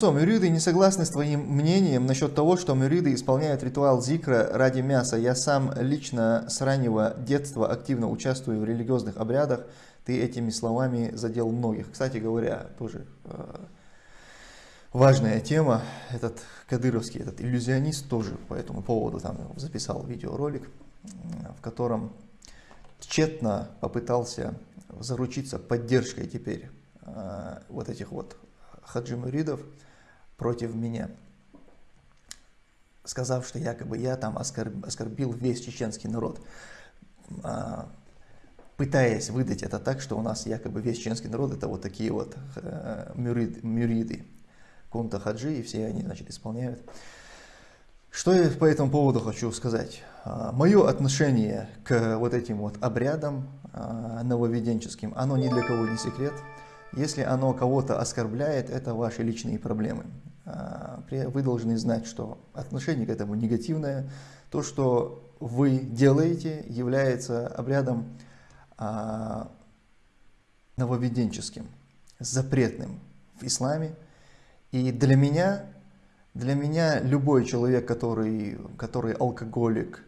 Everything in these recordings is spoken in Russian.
Мюриды не согласны с твоим мнением насчет того, что мюриды исполняют ритуал зикра ради мяса. Я сам лично с раннего детства активно участвую в религиозных обрядах. Ты этими словами задел многих. Кстати говоря, тоже э, важная тема. Этот кадыровский, этот иллюзионист тоже по этому поводу там записал видеоролик, в котором тщетно попытался заручиться поддержкой теперь э, вот этих вот хаджи-муридов против меня, сказав, что якобы я там оскорбил весь чеченский народ, а, пытаясь выдать это так, что у нас якобы весь чеченский народ это вот такие вот э, мюрид, мюриды, кунта хаджи, и все они, значит, исполняют. Что я по этому поводу хочу сказать? А, Мое отношение к вот этим вот обрядам а, нововеденческим, оно ни для кого не секрет. Если оно кого-то оскорбляет, это ваши личные проблемы. А, вы должны знать, что отношение к этому негативное. То, что вы делаете, является обрядом а, нововеденческим, запретным в исламе. И для меня, для меня любой человек, который, который алкоголик,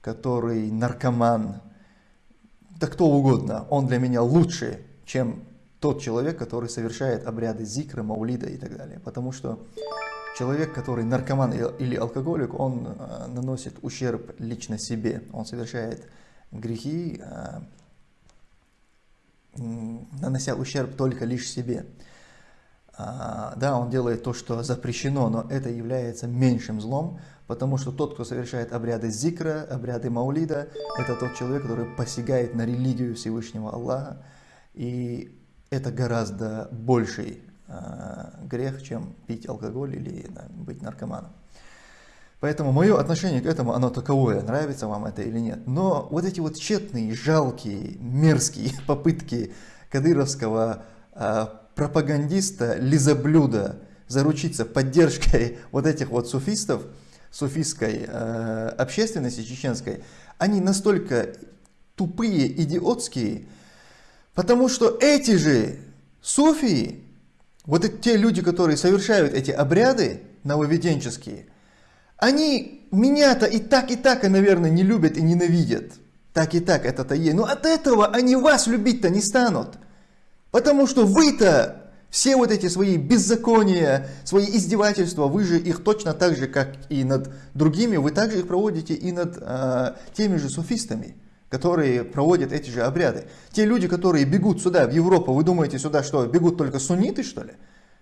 который наркоман, да кто угодно, он для меня лучше, чем тот человек, который совершает обряды зикра, маулида и так далее. Потому что человек, который наркоман или алкоголик, он э, наносит ущерб лично себе. Он совершает грехи, э, нанося ущерб только лишь себе. А, да, он делает то, что запрещено, но это является меньшим злом, потому что тот, кто совершает обряды зикра, обряды маулида, это тот человек, который посягает на религию Всевышнего Аллаха. И это гораздо больший э, грех, чем пить алкоголь или да, быть наркоманом. Поэтому мое отношение к этому, оно таковое, нравится вам это или нет. Но вот эти вот тщетные, жалкие, мерзкие попытки кадыровского э, пропагандиста, лизоблюда заручиться поддержкой вот этих вот суфистов, суфистской э, общественности чеченской, они настолько тупые, идиотские, Потому что эти же суфии, вот эти, те люди, которые совершают эти обряды нововеденческие, они меня-то и так, и так, и, наверное, не любят и ненавидят. Так и так, это-то есть. Но от этого они вас любить-то не станут. Потому что вы-то все вот эти свои беззакония, свои издевательства, вы же их точно так же, как и над другими, вы также их проводите и над э, теми же суфистами которые проводят эти же обряды. Те люди, которые бегут сюда, в Европу, вы думаете сюда, что бегут только сунниты, что ли?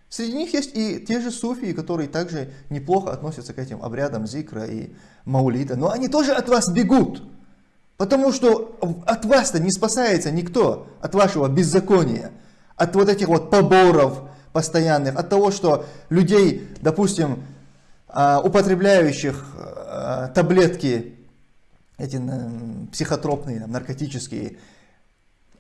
Среди них есть и те же суфии, которые также неплохо относятся к этим обрядам зикра и маулита. Но они тоже от вас бегут. Потому что от вас-то не спасается никто, от вашего беззакония, от вот этих вот поборов постоянных, от того, что людей, допустим, а, употребляющих а, таблетки эти психотропные, наркотические,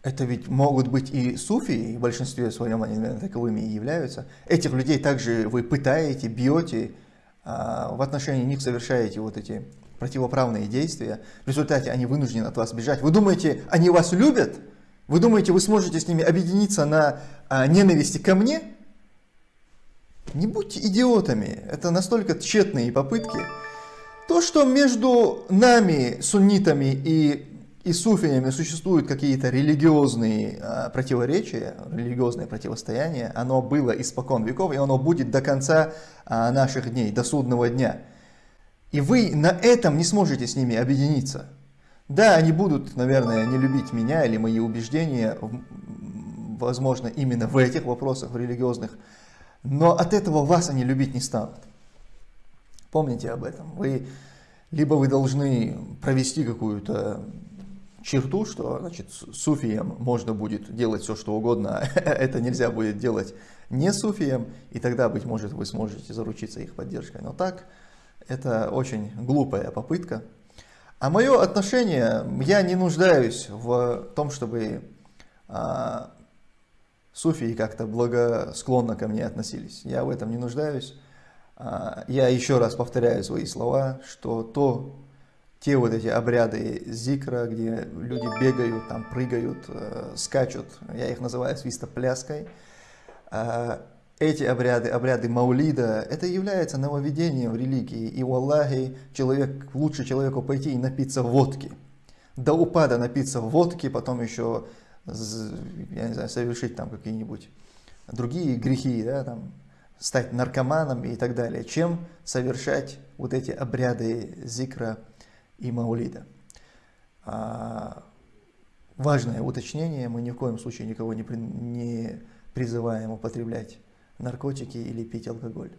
это ведь могут быть и суфии, в большинстве своем они, наверное, таковыми и являются. Этих людей также вы пытаете, бьете, а в отношении них совершаете вот эти противоправные действия. В результате они вынуждены от вас бежать. Вы думаете, они вас любят? Вы думаете, вы сможете с ними объединиться на а, ненависти ко мне? Не будьте идиотами. Это настолько тщетные попытки. То, что между нами, суннитами и, и суфиями существуют какие-то религиозные а, противоречия, религиозное противостояние, оно было испокон веков, и оно будет до конца а, наших дней, до судного дня. И вы на этом не сможете с ними объединиться. Да, они будут, наверное, не любить меня или мои убеждения, возможно, именно в этих вопросах, в религиозных, но от этого вас они любить не станут. Помните об этом. Вы, либо вы должны провести какую-то черту, что значит, суфиям можно будет делать все, что угодно, это нельзя будет делать не суфиям, и тогда, быть может, вы сможете заручиться их поддержкой. Но так, это очень глупая попытка. А мое отношение, я не нуждаюсь в том, чтобы а, суфии как-то благосклонно ко мне относились. Я в этом не нуждаюсь. А, я еще раз повторяю свои слова, что то, те вот эти обряды зикра, где люди бегают, там прыгают, э, скачут, я их называю свистопляской, э, эти обряды, обряды Маулида, это является нововведением в религии. И у Аллахи человек, лучше человеку пойти и напиться водки. До упада напиться водки, потом еще, я не знаю, совершить там какие-нибудь другие грехи, да, там, стать наркоманом и так далее, чем совершать вот эти обряды зикра и маулида. А, важное уточнение, мы ни в коем случае никого не, при, не призываем употреблять наркотики или пить алкоголь.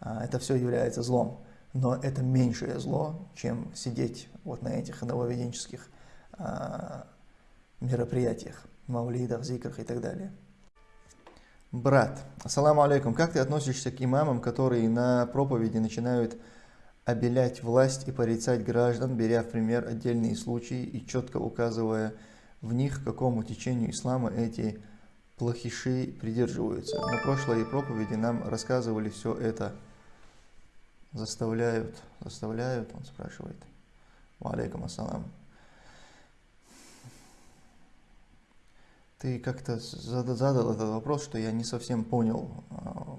А, это все является злом, но это меньшее зло, чем сидеть вот на этих нововеденческих а, мероприятиях, маулидах, зикрах и так далее. Брат, ассаламу алейкум, как ты относишься к имамам, которые на проповеди начинают обелять власть и порицать граждан, беря в пример отдельные случаи и четко указывая в них, какому течению ислама эти плохиши придерживаются. На прошлой проповеди нам рассказывали все это. Заставляют, заставляют, он спрашивает. Ва алейкум ассалам. Ты как-то задал этот вопрос, что я не совсем понял, а,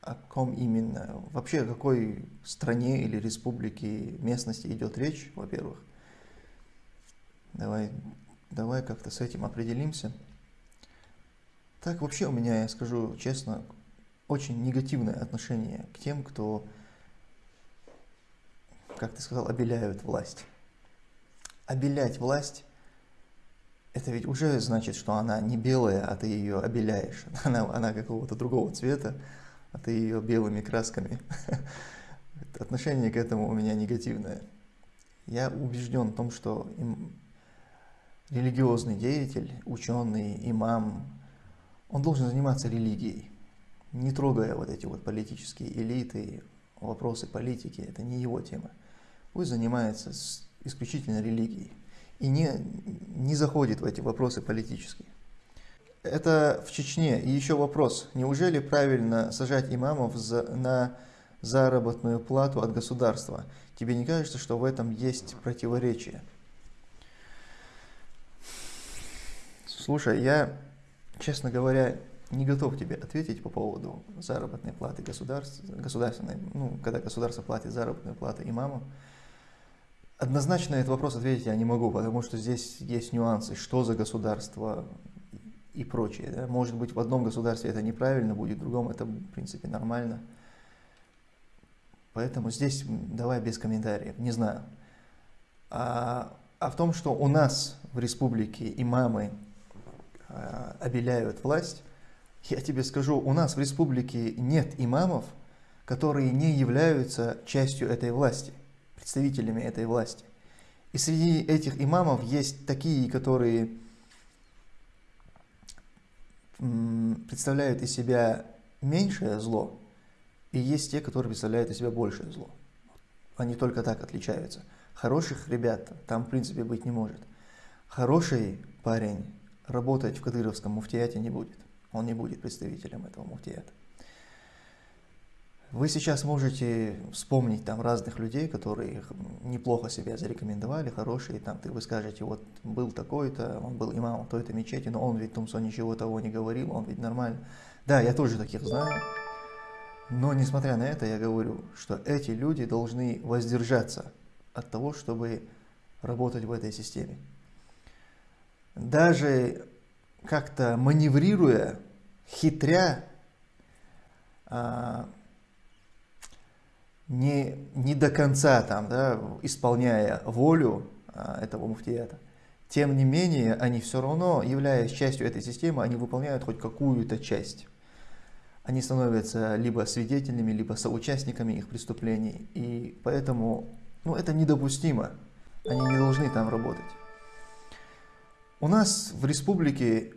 о ком именно, вообще о какой стране или республике, местности идет речь, во-первых. Давай, давай как-то с этим определимся. Так вообще у меня, я скажу честно, очень негативное отношение к тем, кто, как ты сказал, обеляют власть. Обелять власть это ведь уже значит, что она не белая, а ты ее обеляешь. Она, она какого-то другого цвета, а ты ее белыми красками. Отношение к этому у меня негативное. Я убежден в том, что религиозный деятель, ученый, имам, он должен заниматься религией, не трогая вот эти вот политические элиты, вопросы политики, это не его тема. Пусть занимается исключительно религией и не, не заходит в эти вопросы политические. Это в Чечне. И еще вопрос. Неужели правильно сажать имамов за, на заработную плату от государства? Тебе не кажется, что в этом есть противоречие? Слушай, я, честно говоря, не готов тебе ответить по поводу заработной платы государств, государственной, ну, когда государство платит заработную плату имамам. Однозначно этот вопрос ответить я не могу, потому что здесь есть нюансы, что за государство и прочее. Да? Может быть, в одном государстве это неправильно будет, в другом это, в принципе, нормально. Поэтому здесь давай без комментариев, не знаю. А, а в том, что у нас в республике имамы а, обеляют власть, я тебе скажу, у нас в республике нет имамов, которые не являются частью этой власти представителями этой власти. И среди этих имамов есть такие, которые представляют из себя меньшее зло, и есть те, которые представляют из себя большее зло. Они только так отличаются. Хороших ребят там в принципе быть не может. Хороший парень работать в Кадыровском муфтияте не будет. Он не будет представителем этого муфтията. Вы сейчас можете вспомнить там разных людей, которые неплохо себя зарекомендовали, хорошие, там ты вы скажете, вот был такой-то, он был имамом той-то мечети, но он ведь Тумсо ничего того не говорил, он ведь нормально. Да, я тоже таких знаю, но несмотря на это, я говорю, что эти люди должны воздержаться от того, чтобы работать в этой системе. Даже как-то маневрируя, хитря, а, не, не до конца там, да, исполняя волю а, этого муфтията, тем не менее, они все равно, являясь частью этой системы, они выполняют хоть какую-то часть. Они становятся либо свидетелями, либо соучастниками их преступлений. И поэтому ну, это недопустимо. Они не должны там работать. У нас в республике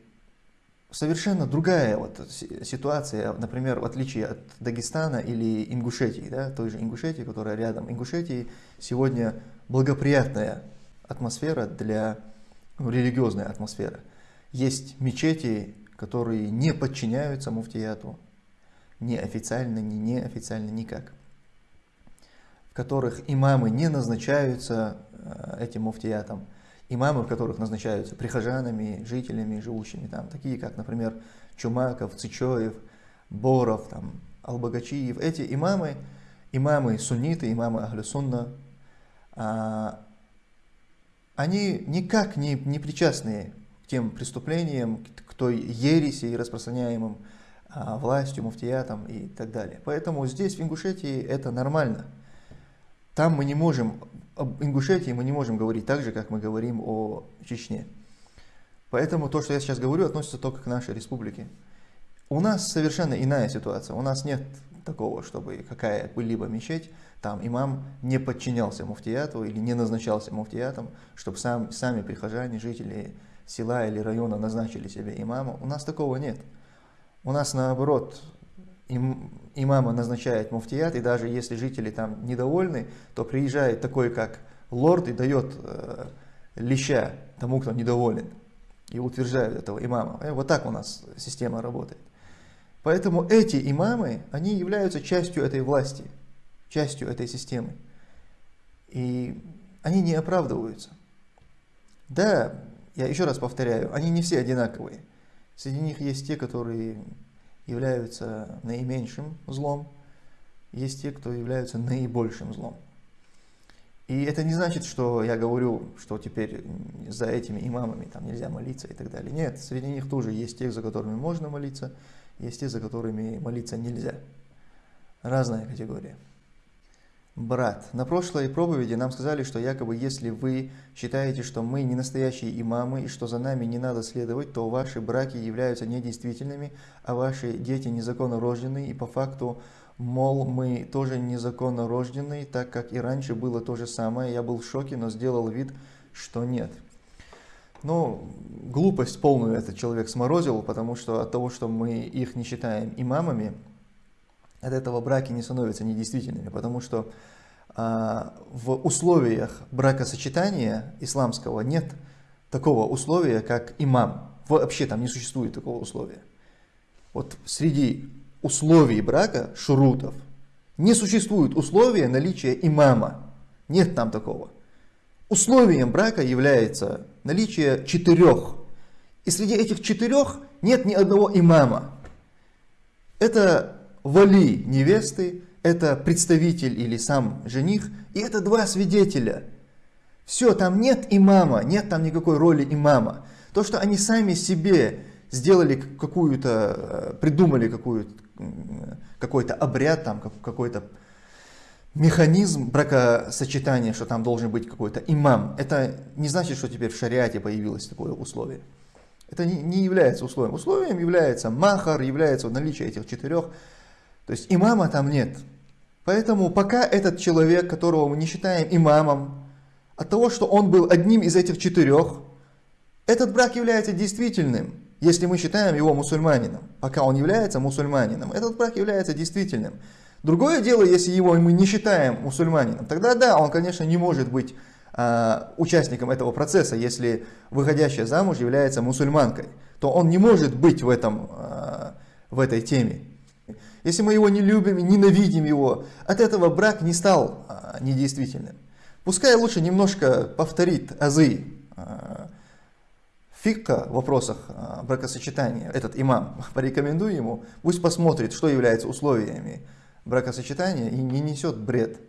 совершенно другая вот ситуация, например, в отличие от Дагестана или Ингушетии, да, той же Ингушетии, которая рядом. Ингушетии сегодня благоприятная атмосфера для ну, религиозная атмосфера. Есть мечети, которые не подчиняются муфтияту, ни официально, ни неофициально, никак. В которых имамы не назначаются э, этим муфтиятом. Имамы, которых назначаются прихожанами, жителями, живущими там, такие как, например, Чумаков, Цичоев, Боров, там, Албагачиев, эти имамы, имамы сунниты, имамы Ахлюсунна, а, они никак не, не причастны к тем преступлениям, к той ереси, распространяемым а, властью, муфтиятом и так далее. Поэтому здесь, в Ингушетии, это нормально. Там мы не можем, об Ингушетии мы не можем говорить так же, как мы говорим о Чечне. Поэтому то, что я сейчас говорю, относится только к нашей республике. У нас совершенно иная ситуация. У нас нет такого, чтобы какая-либо мечеть, там имам не подчинялся муфтияту или не назначался муфтиятом, чтобы сам, сами прихожане, жители села или района назначили себе имама. У нас такого нет. У нас наоборот, им, имама назначает муфтият, и даже если жители там недовольны, то приезжает такой, как лорд, и дает э, леща тому, кто недоволен, и утверждает этого имама. Э, вот так у нас система работает. Поэтому эти имамы, они являются частью этой власти, частью этой системы. И они не оправдываются. Да, я еще раз повторяю, они не все одинаковые. Среди них есть те, которые являются наименьшим злом, есть те, кто являются наибольшим злом. И это не значит, что я говорю, что теперь за этими имамами там нельзя молиться и так далее. Нет, среди них тоже есть те, за которыми можно молиться, есть те, за которыми молиться нельзя. Разная категория. Брат, на прошлой проповеди нам сказали, что якобы если вы считаете, что мы не настоящие имамы и что за нами не надо следовать, то ваши браки являются недействительными, а ваши дети незаконно рождены, и по факту, мол, мы тоже незаконно рождены, так как и раньше было то же самое. Я был в шоке, но сделал вид, что нет. Ну, глупость полную этот человек сморозил, потому что от того, что мы их не считаем имамами, от этого браки не становятся недействительными, потому что а, в условиях бракосочетания исламского нет такого условия, как имам. Вообще там не существует такого условия. Вот среди условий брака, шурутов, не существует условия наличия имама. Нет там такого. Условием брака является наличие четырех. И среди этих четырех нет ни одного имама. Это вали невесты, это представитель или сам жених, и это два свидетеля. Все, там нет имама, нет там никакой роли имама. То, что они сами себе сделали какую-то, э, придумали какую-то какой-то обряд, там какой-то механизм бракосочетания, что там должен быть какой-то имам, это не значит, что теперь в шариате появилось такое условие. Это не, не является условием. Условием является махар, является наличие этих четырех. То есть имама там нет. Поэтому пока этот человек, которого мы не считаем имамом, от того, что он был одним из этих четырех, этот брак является действительным, если мы считаем его мусульманином. Пока он является мусульманином, этот брак является действительным. Другое дело, если его мы не считаем мусульманином, тогда да, он, конечно, не может быть э, участником этого процесса, если выходящая замуж является мусульманкой, то он не может быть в, этом, э, в этой теме. Если мы его не любим и ненавидим его, от этого брак не стал э, недействительным. Пускай лучше немножко повторит азы э, фикка в вопросах бракосочетания, этот имам, порекомендую ему, пусть посмотрит, что является условиями бракосочетания и не несет бред.